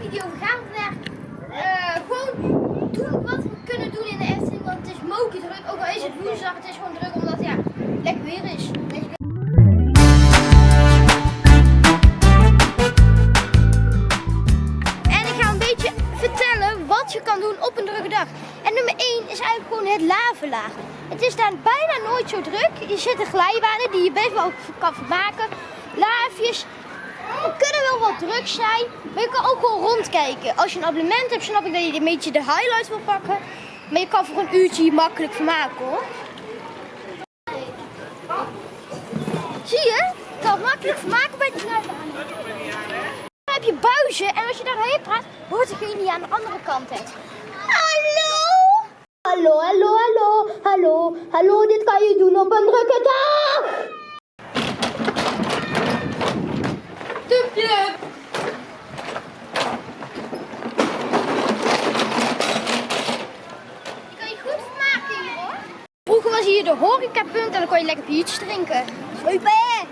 video. We gaan vandaag eh, gewoon doen wat we kunnen doen in de Efteling. Want het is moken druk. Ook al is het woensdag, het is gewoon druk omdat ja, lekker weer is. En ik ga een beetje vertellen wat je kan doen op een drukke dag. En nummer 1 is eigenlijk gewoon het lavelaag. Het is daar bijna nooit zo druk. Je zitten glijbanen die je best wel kan vermaken. Laafjes, het kunnen wel wat druk zijn, maar je kan ook gewoon rondkijken. Als je een abonnement hebt, snap ik dat je een beetje de highlights wil pakken. Maar je kan voor een uurtje je makkelijk vermaken hoor. Zie je? Je kan makkelijk vermaken bij de glijbaan. Dan heb je buizen en als je daarheen praat, hoort degene die aan de andere kant het. Hallo? Hallo, hallo, hallo, hallo, hallo, dit kan je doen op een drukke dag. Tupje. Je kan je goed vermaken hier hoor. Was hier de horecapunt en dan kon je lekker biertjes drinken. Super!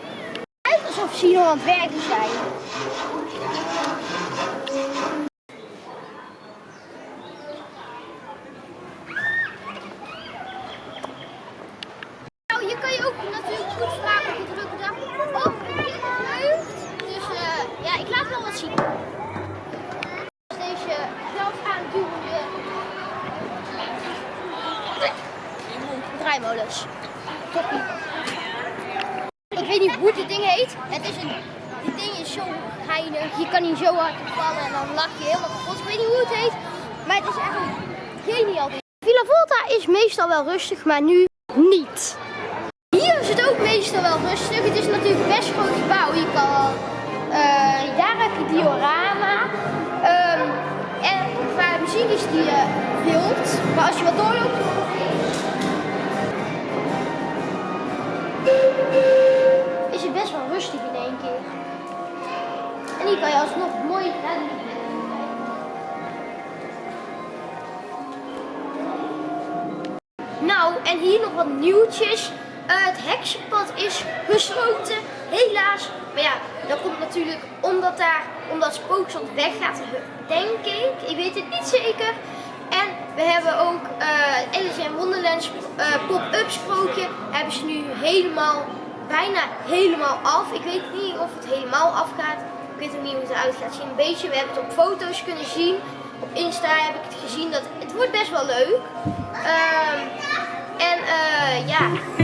Lijkt alsof ze hier nog aan het zijn. Nou, hier kan je ook natuurlijk goed vermaken op een drukke dag. De. Dus eh, ja, ik laat wel wat zien. Ik weet niet hoe dit ding heet. Het is een, dit ding is zo geinig. Je kan hier zo hard vallen en dan lach je helemaal kapot. Ik weet niet hoe het heet. Maar het is echt geniaal ding. Villa Volta is meestal wel rustig, maar nu niet. Hier is het ook meestal wel rustig. Het is natuurlijk best groot gebouw. Je kan, eh, daar heb je diorama. Ehm, en qua muziek is die eh, wild. Maar als je wat doorloopt... rustig in één keer. En hier kan je alsnog mooi rennen. Nou, en hier nog wat nieuwtjes. Eh, het heksenpad is gesloten, helaas. Maar ja, dat komt natuurlijk omdat daar, omdat Spookslot weggaat, denk ik. Ik weet het niet zeker. En we hebben ook uh, Alice in Wonderland uh, pop-up sprookje. Hebben ze nu helemaal, bijna helemaal af. Ik weet niet of het helemaal afgaat. Ik weet ook niet hoe het eruit gaat zien. Een beetje, we hebben het op foto's kunnen zien. Op Insta heb ik het gezien. Dat, het wordt best wel leuk. Uh, en uh, ja.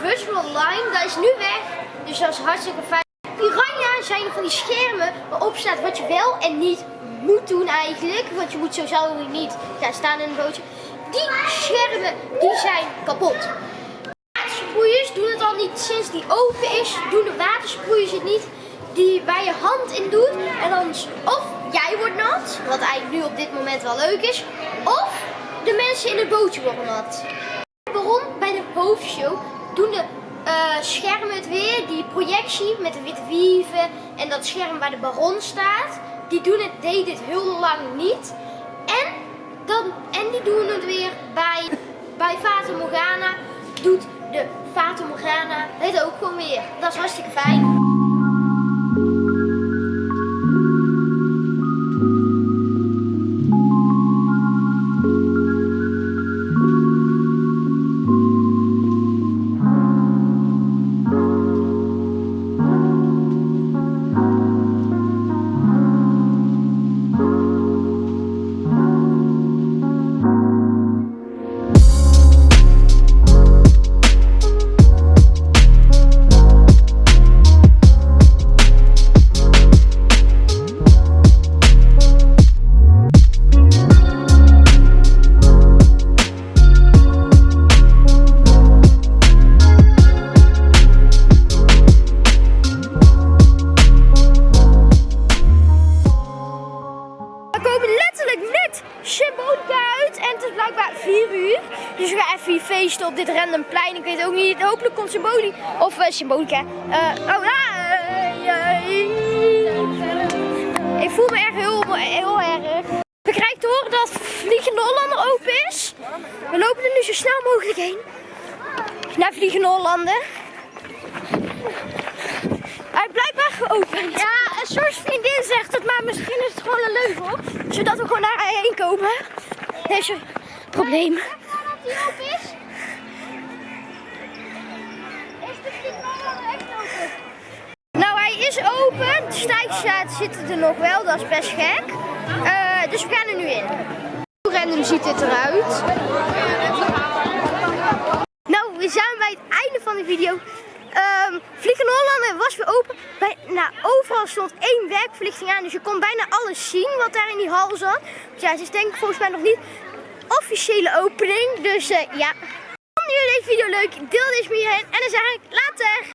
Virtual line. Dat is nu weg. Dus dat is hartstikke fijn. Piranha zijn van die schermen waarop staat wat je wel en niet moet doen eigenlijk. Want je moet sowieso niet gaan staan in een bootje. Die schermen die zijn kapot. Watersproeiers doen het al niet sinds die open is. Doen de watersproeiers het niet. Die waar je hand in doet. En dan of jij wordt nat. Wat eigenlijk nu op dit moment wel leuk is. Of de mensen in het bootje worden nat. Waarom? Bij de hoofdshow doen de uh, schermen het weer. Die projectie met de witte wieven. En dat scherm waar de baron staat die doen het, deed dit heel lang niet. En, dan, en die doen het weer bij, bij Fata Morgana. Doet de Fata Morgana het ook gewoon weer. Dat is hartstikke fijn. Op dit random plein. Ik weet ook niet. Hopelijk komt Symboli. Of uh, Symbolica. Uh, oh, uh, Ik voel me echt heel, heel erg. We krijgen te horen dat Vliegende Hollander open is. We lopen er nu zo snel mogelijk heen. Naar Vliegende Hollander. Hij is blijkbaar geopend. Ja, een soort vriendin zegt het, maar misschien is het gewoon een leugen. Zodat we gewoon naar heen komen. Deze probleem. Is de echt open? Nou, hij is open. De zitten er nog wel, dat is best gek. Uh, dus we gaan er nu in. Hoe random ziet dit eruit? Nou, we zijn bij het einde van de video. Um, Vliegen Hollander was weer open. Bij, nou, overal stond één werkverlichting aan, dus je kon bijna alles zien wat daar in die hal zat. Dus ja, het is denk ik volgens mij nog niet officiële opening. Dus uh, ja, vonden jullie deze video leuk? Deel deze met je en dan zeg ik